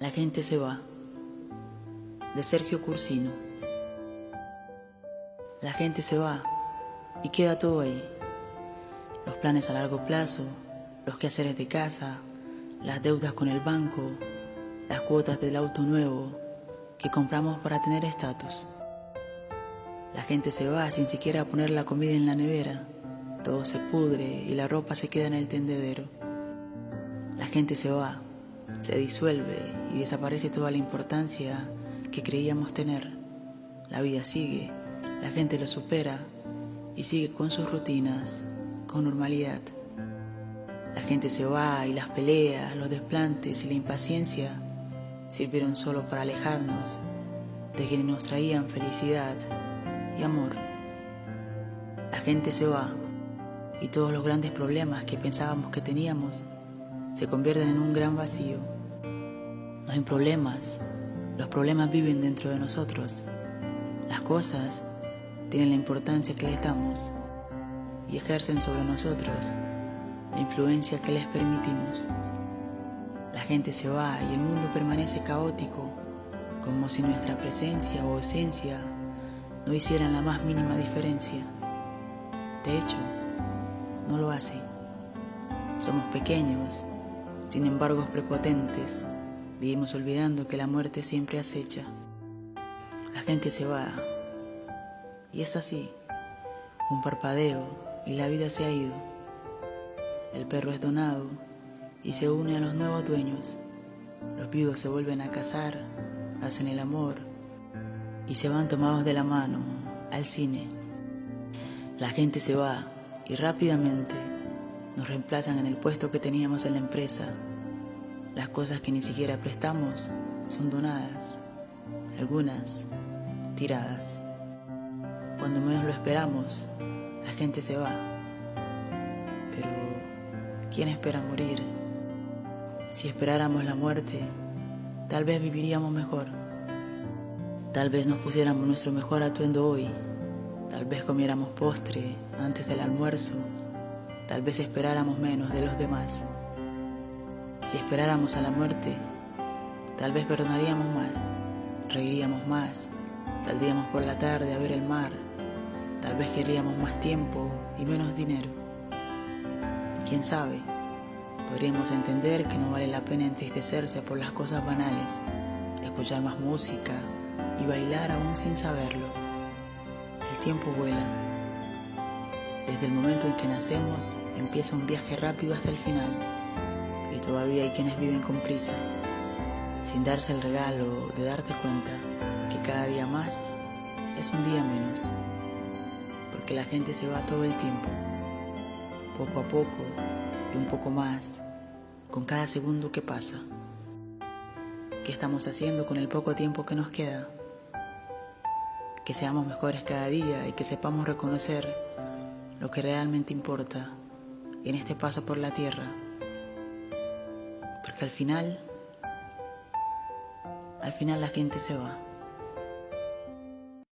La gente se va. De Sergio Cursino. La gente se va y queda todo ahí. Los planes a largo plazo, los quehaceres de casa, las deudas con el banco, las cuotas del auto nuevo que compramos para tener estatus. La gente se va sin siquiera poner la comida en la nevera. Todo se pudre y la ropa se queda en el tendedero. La gente se va se disuelve y desaparece toda la importancia que creíamos tener. La vida sigue, la gente lo supera y sigue con sus rutinas, con normalidad. La gente se va y las peleas, los desplantes y la impaciencia sirvieron solo para alejarnos de quienes nos traían felicidad y amor. La gente se va y todos los grandes problemas que pensábamos que teníamos se convierten en un gran vacío. No hay problemas, los problemas viven dentro de nosotros. Las cosas tienen la importancia que les damos y ejercen sobre nosotros la influencia que les permitimos. La gente se va y el mundo permanece caótico, como si nuestra presencia o esencia no hicieran la más mínima diferencia. De hecho, no lo hace. Somos pequeños sin embargo prepotentes, vivimos olvidando que la muerte siempre acecha. La gente se va y es así, un parpadeo y la vida se ha ido. El perro es donado y se une a los nuevos dueños. Los viudos se vuelven a casar, hacen el amor y se van tomados de la mano al cine. La gente se va y rápidamente nos reemplazan en el puesto que teníamos en la empresa. Las cosas que ni siquiera prestamos son donadas, algunas tiradas. Cuando menos lo esperamos, la gente se va. Pero, ¿quién espera morir? Si esperáramos la muerte, tal vez viviríamos mejor. Tal vez nos pusiéramos nuestro mejor atuendo hoy. Tal vez comiéramos postre antes del almuerzo tal vez esperáramos menos de los demás. Si esperáramos a la muerte, tal vez perdonaríamos más, reiríamos más, saldríamos por la tarde a ver el mar, tal vez queríamos más tiempo y menos dinero. Quién sabe, podríamos entender que no vale la pena entristecerse por las cosas banales, escuchar más música y bailar aún sin saberlo. El tiempo vuela desde el momento en que nacemos empieza un viaje rápido hasta el final y todavía hay quienes viven con prisa, sin darse el regalo de darte cuenta que cada día más es un día menos, porque la gente se va todo el tiempo, poco a poco y un poco más, con cada segundo que pasa. ¿Qué estamos haciendo con el poco tiempo que nos queda? Que seamos mejores cada día y que sepamos reconocer lo que realmente importa en este paso por la tierra. Porque al final, al final la gente se va.